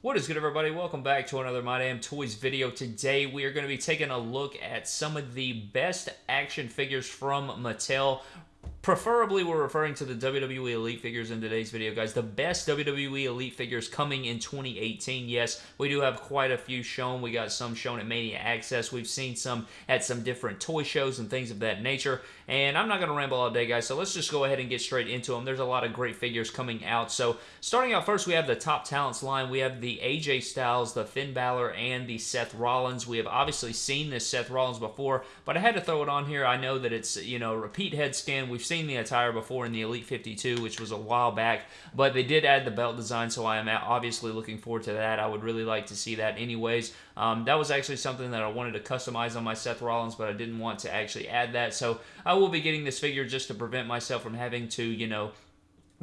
What is good everybody? Welcome back to another My Damn Toys video. Today we are going to be taking a look at some of the best action figures from Mattel Preferably, we're referring to the WWE Elite figures in today's video, guys. The best WWE Elite figures coming in 2018. Yes, we do have quite a few shown. We got some shown at Mania Axxess. We've seen some at some different toy shows and things of that nature. And I'm not going to ramble all day, guys, so let's just go ahead and get straight into them. There's a lot of great figures coming out. So, starting out first, we have the Top Talents line. We have the AJ Styles, the Finn Balor, and the Seth Rollins. We have obviously seen this Seth Rollins before, but I had to throw it on here. I know that it's, you know, repeat head scan. We've seen the attire before in the Elite 52, which was a while back, but they did add the belt design, so I am obviously looking forward to that. I would really like to see that anyways. Um, that was actually something that I wanted to customize on my Seth Rollins, but I didn't want to actually add that, so I will be getting this figure just to prevent myself from having to, you know,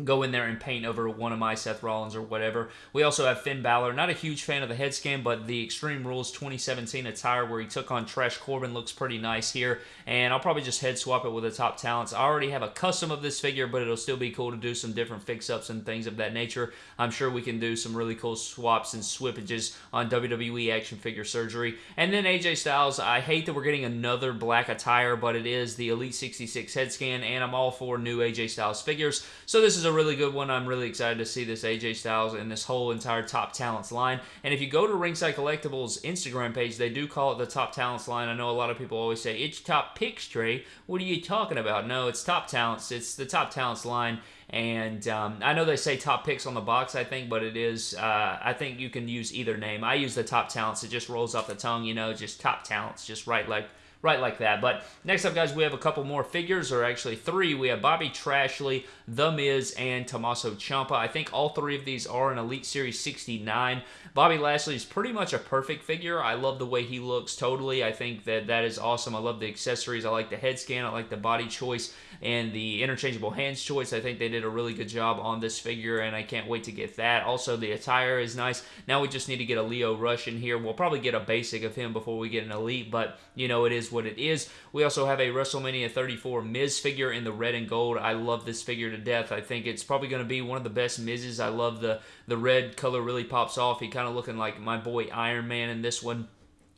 go in there and paint over one of my Seth Rollins or whatever. We also have Finn Balor. Not a huge fan of the head scan, but the Extreme Rules 2017 attire where he took on Trash Corbin looks pretty nice here. And I'll probably just head swap it with the top talents. I already have a custom of this figure, but it'll still be cool to do some different fix-ups and things of that nature. I'm sure we can do some really cool swaps and swippages on WWE Action Figure Surgery. And then AJ Styles, I hate that we're getting another black attire, but it is the Elite 66 head scan, and I'm all for new AJ Styles figures. So this is a really good one. I'm really excited to see this AJ Styles and this whole entire Top Talents line. And if you go to Ringside Collectibles Instagram page, they do call it the Top Talents line. I know a lot of people always say, it's Top Picks Trey. What are you talking about? No, it's Top Talents. It's the Top Talents line. And um, I know they say top picks on the box, I think, but it is, uh, I think you can use either name. I use the top talents. It just rolls off the tongue, you know, just top talents, just right like right like that. But next up, guys, we have a couple more figures, or actually three. We have Bobby Trashley, The Miz, and Tommaso Ciampa. I think all three of these are in Elite Series 69. Bobby Lashley is pretty much a perfect figure. I love the way he looks totally. I think that that is awesome. I love the accessories. I like the head scan. I like the body choice and the interchangeable hands choice. I think they did a really good job on this figure, and I can't wait to get that. Also, the attire is nice. Now we just need to get a Lio Rush in here. We'll probably get a basic of him before we get an Elite, but, you know, it is what it is. We also have a WrestleMania 34 Miz figure in the red and gold. I love this figure to death. I think it's probably going to be one of the best Miz's. I love the, the red color really pops off. He kind of looking like my boy Iron Man in this one.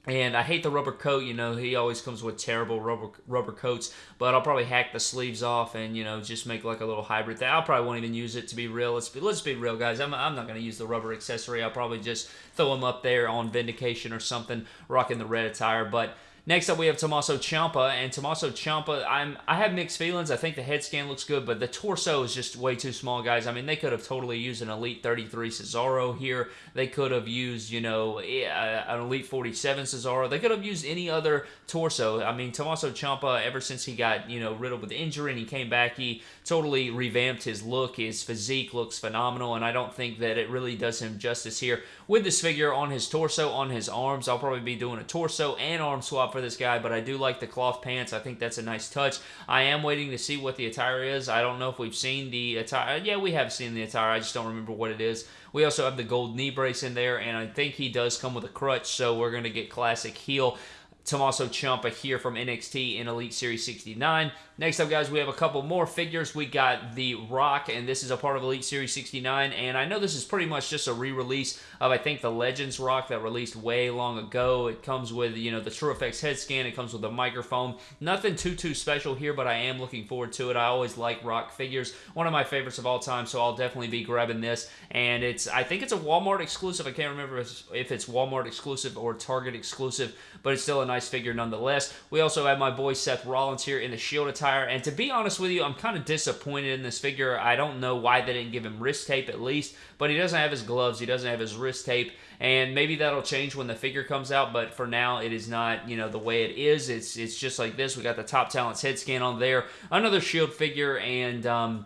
And I hate the rubber coat, you know, he always comes with terrible rubber rubber coats, but I'll probably hack the sleeves off and, you know, just make like a little hybrid thing. I'll probably won't even use it to be real. Let's be, let's be real, guys. I'm, I'm not going to use the rubber accessory. I'll probably just throw him up there on Vindication or something, rocking the red attire, but Next up, we have Tommaso Ciampa, and Tommaso Ciampa, I'm I have mixed feelings. I think the head scan looks good, but the torso is just way too small, guys. I mean, they could have totally used an Elite 33 Cesaro here. They could have used, you know, an Elite 47 Cesaro. They could have used any other torso. I mean, Tommaso Ciampa, ever since he got, you know, riddled with injury and he came back, he totally revamped his look. His physique looks phenomenal, and I don't think that it really does him justice here. With this figure on his torso, on his arms, I'll probably be doing a torso and arm swap for this guy, but I do like the cloth pants. I think that's a nice touch. I am waiting to see what the attire is. I don't know if we've seen the attire. Yeah, we have seen the attire. I just don't remember what it is. We also have the gold knee brace in there, and I think he does come with a crutch, so we're going to get classic heel. Tommaso Ciampa here from NXT in Elite Series 69. Next up, guys, we have a couple more figures. We got The Rock, and this is a part of Elite Series 69. And I know this is pretty much just a re-release of, I think, the Legends Rock that released way long ago. It comes with, you know, the TrueFX head scan. It comes with a microphone. Nothing too, too special here, but I am looking forward to it. I always like Rock figures. One of my favorites of all time, so I'll definitely be grabbing this. And it's, I think it's a Walmart exclusive. I can't remember if it's Walmart exclusive or Target exclusive, but it's still a nice figure nonetheless. We also have my boy Seth Rollins here in the Shield attire attire. And to be honest with you, I'm kind of disappointed in this figure. I don't know why they didn't give him wrist tape at least, but he doesn't have his gloves. He doesn't have his wrist tape. And maybe that'll change when the figure comes out, but for now, it is not, you know, the way it is. It's, it's just like this. We got the Top Talents head scan on there. Another Shield figure, and... Um,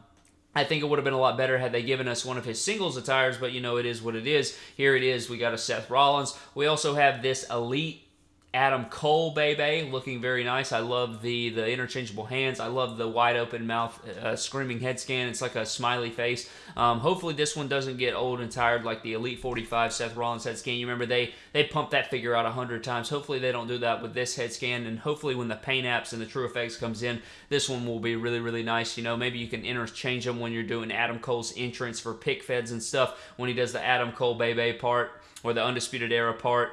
I think it would have been a lot better had they given us one of his singles attires, but you know, it is what it is. Here it is. We got a Seth Rollins. We also have this Elite Adam Cole, baby, looking very nice. I love the the interchangeable hands. I love the wide open mouth, uh, screaming head scan. It's like a smiley face. Um, hopefully, this one doesn't get old and tired like the Elite 45 Seth Rollins head scan. You remember they they pumped that figure out a hundred times. Hopefully, they don't do that with this head scan. And hopefully, when the paint apps and the TrueFX comes in, this one will be really really nice. You know, maybe you can interchange them when you're doing Adam Cole's entrance for pick feds and stuff. When he does the Adam Cole baby part or the Undisputed Era part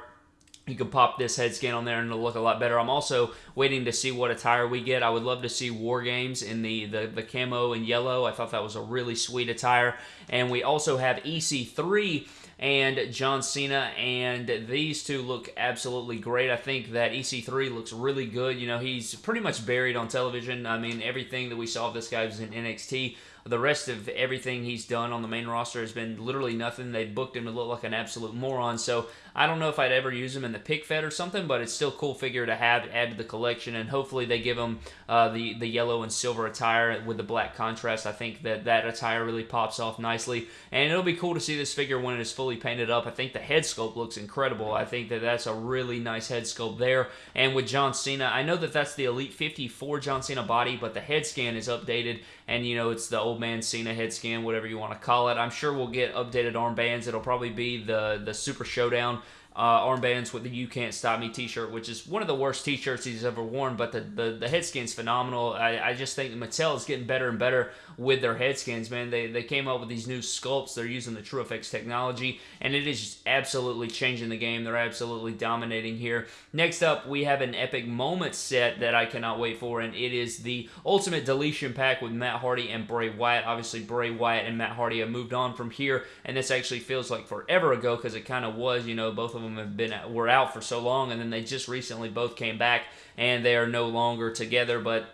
you can pop this head scan on there and it'll look a lot better. I'm also waiting to see what attire we get. I would love to see War Games in the, the, the camo and yellow. I thought that was a really sweet attire. And we also have EC3 and John Cena, and these two look absolutely great. I think that EC3 looks really good. You know, he's pretty much buried on television. I mean, everything that we saw of this guy was in NXT. The rest of everything he's done on the main roster has been literally nothing. They booked him to look like an absolute moron. So I don't know if I'd ever use him in the pick fed or something, but it's still cool figure to have add to the collection. And hopefully they give him uh, the the yellow and silver attire with the black contrast. I think that that attire really pops off nicely, and it'll be cool to see this figure when it is fully painted up. I think the head sculpt looks incredible. I think that that's a really nice head sculpt there. And with John Cena, I know that that's the Elite 54 John Cena body, but the head scan is updated, and you know it's the old man Cena head scan, whatever you want to call it. I'm sure we'll get updated armbands. It'll probably be the the Super Showdown uh, armbands with the "You Can't Stop Me" T-shirt, which is one of the worst T-shirts he's ever worn. But the the, the head scan's phenomenal. I, I just think Mattel is getting better and better with their head skins. Man, they they came up with these new sculpts. They're using the TrueFX technology, and it is just absolutely changing the game. They're absolutely dominating here. Next up, we have an epic moment set that I cannot wait for, and it is the Ultimate Deletion Pack with Matt Hardy and Bray Wyatt. Obviously, Bray Wyatt and Matt Hardy have moved on from here, and this actually feels like forever ago because it kind of was. You know, both of them them have been were out for so long, and then they just recently both came back, and they are no longer together. But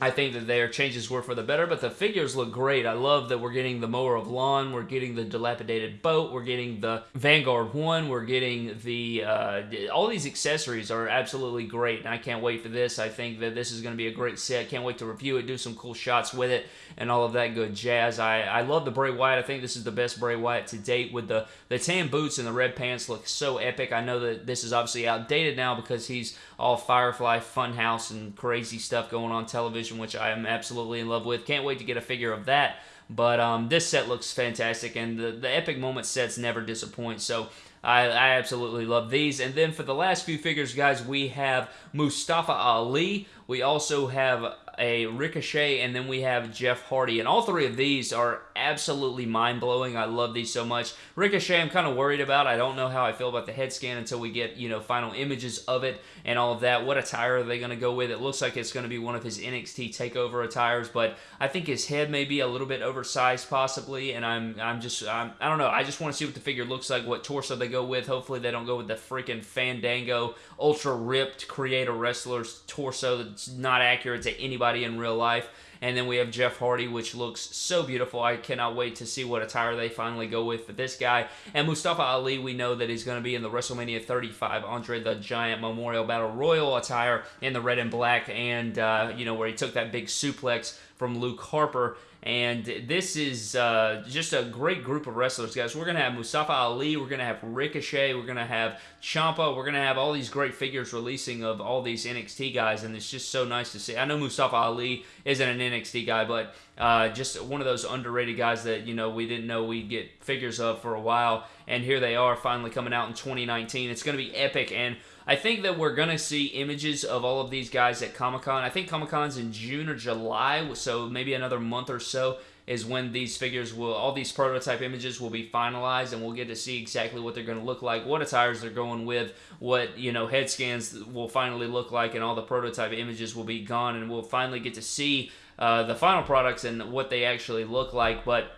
I think that their changes were for the better, but the figures look great. I love that we're getting the mower of lawn, we're getting the dilapidated boat, we're getting the Vanguard One, we're getting the uh, all these accessories are absolutely great, and I can't wait for this. I think that this is going to be a great set. Can't wait to review it, do some cool shots with it, and all of that good jazz. I, I love the Bray Wyatt. I think this is the best Bray Wyatt to date with the the tan boots and the red pants look so epic. I know that this is obviously outdated now because he's all Firefly Funhouse and crazy stuff going on television which I am absolutely in love with. Can't wait to get a figure of that. But um, this set looks fantastic, and the, the Epic Moment sets never disappoint. So I, I, absolutely love these. And then for the last few figures, guys, we have Mustafa Ali. We also have a Ricochet, and then we have Jeff Hardy. And all three of these are absolutely mind-blowing. I love these so much. Ricochet, I'm kind of worried about. I don't know how I feel about the head scan until we get, you know, final images of it and all of that. What attire are they going to go with? It looks like it's going to be one of his NXT TakeOver attires, but I think his head may be a little bit oversized possibly, and I'm I'm just I'm, I don't know. I just want to see what the figure looks like, what torso they go with. Hopefully they don't go with the freaking Fandango ultra ripped creator wrestler's torso that's not accurate to anybody in real life. And then we have Jeff Hardy, which looks so beautiful. I cannot wait to see what attire they finally go with for this guy. And Mustafa Ali, we know that he's going to be in the WrestleMania 35 Andre the Giant Memorial Battle Royal attire in the red and black, and uh, you know where he took that big suplex from Luke Harper and this is uh, just a great group of wrestlers, guys. We're going to have Mustafa Ali. We're going to have Ricochet. We're going to have Ciampa. We're going to have all these great figures releasing of all these NXT guys. And it's just so nice to see. I know Mustafa Ali isn't an NXT guy, but uh, just one of those underrated guys that, you know, we didn't know we'd get figures of for a while. And here they are finally coming out in 2019. It's going to be epic. And I think that we're going to see images of all of these guys at Comic Con. I think Comic Con's in June or July, so maybe another month or so is when these figures will, all these prototype images will be finalized and we'll get to see exactly what they're going to look like, what attires they're going with, what, you know, head scans will finally look like, and all the prototype images will be gone, and we'll finally get to see uh, the final products and what they actually look like. But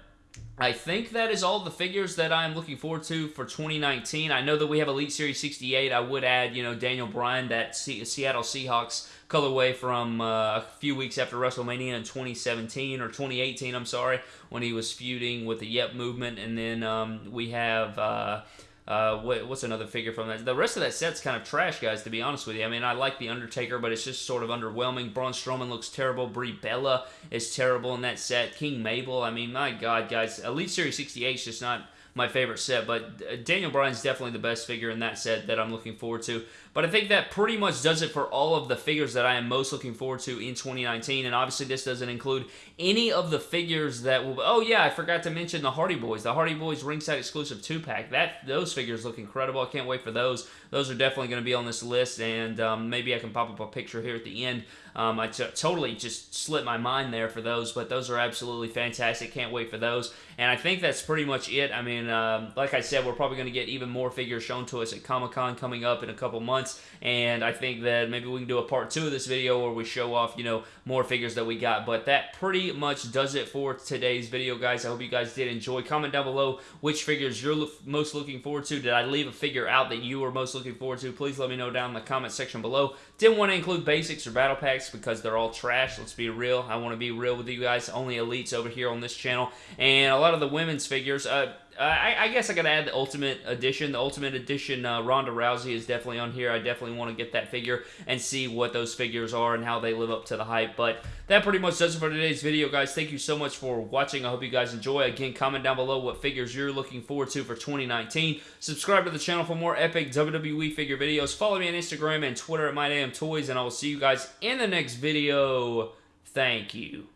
I think that is all the figures that I'm looking forward to for 2019. I know that we have Elite Series 68. I would add, you know, Daniel Bryan, that C- Seattle Seahawks colorway from uh, a few weeks after WrestleMania in 2017 or 2018, I'm sorry, when he was feuding with the Yes movement. And then um, we have. Uh, uh, what, what's another figure from that? The rest of that set's kind of trash, guys. To be honest with you, I mean, I like the Undertaker, but it's just sort of underwhelming. Braun Strowman looks terrible. Brie Bella is terrible in that set. King Mabel, I mean, my God, guys, Elite Series 68 is just not my favorite set. But uh, Daniel Bryan's definitely the best figure in that set that I'm looking forward to. But I think that pretty much does it for all of the figures that I am most looking forward to in 2019. And obviously, this doesn't include any of the figures that will. Oh yeah, I forgot to mention the Hardy Boys. The Hardy Boys ringside exclusive two pack. That those figures look incredible. I can't wait for those. Those are definitely going to be on this list, and um, maybe I can pop up a picture here at the end. Um, I totally just slipped my mind there for those, but those are absolutely fantastic. Can't wait for those. And I think that's pretty much it. I mean, um, like I said, we're probably going to get even more figures shown to us at Comic Con coming up in a couple months. And I think that maybe we can do a part two of this video where we show off, you know, more figures that we got. But that pretty much does it for today's video, guys. I hope you guys did enjoy. Comment down below which figures you're most looking forward to. Did I leave a figure out that you were most looking forward to? Please let me know down in the comment section below. Didn't want to include basics or battle packs because they're all trash. Let's be real. I want to be real with you guys. Only elites over here on this channel. And a lot of the women's figures, uh, uh, I, I, guess I gotta add the Ultimate Edition. The Ultimate Edition uh, Ronda Rousey is definitely on here. I definitely want to get that figure and see what those figures are and how they live up to the hype. But that pretty much does it for today's video, guys. Thank you so much for watching. I hope you guys enjoy. Again, comment down below what figures you're looking forward to for 2019. Subscribe to the channel for more epic WWE figure videos. Follow me on Instagram and Twitter at MyDamnToys, and I will see you guys in the next video. Thank you.